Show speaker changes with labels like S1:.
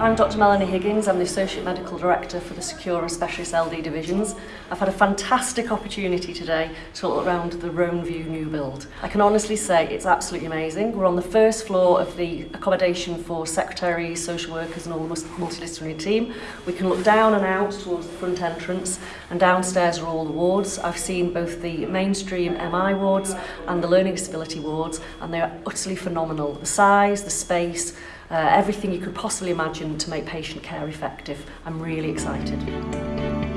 S1: I'm Dr Melanie Higgins, I'm the Associate Medical Director for the Secure and Specialist LD Divisions. I've had a fantastic opportunity today to look around the Rome View new build. I can honestly say it's absolutely amazing. We're on the first floor of the accommodation for secretaries, social workers and all the multidisciplinary team. We can look down and out towards the front entrance and downstairs are all the wards. I've seen both the mainstream MI wards and the learning disability wards and they are utterly phenomenal. The size, the space, uh, everything you could possibly imagine to make patient care effective. I'm really excited.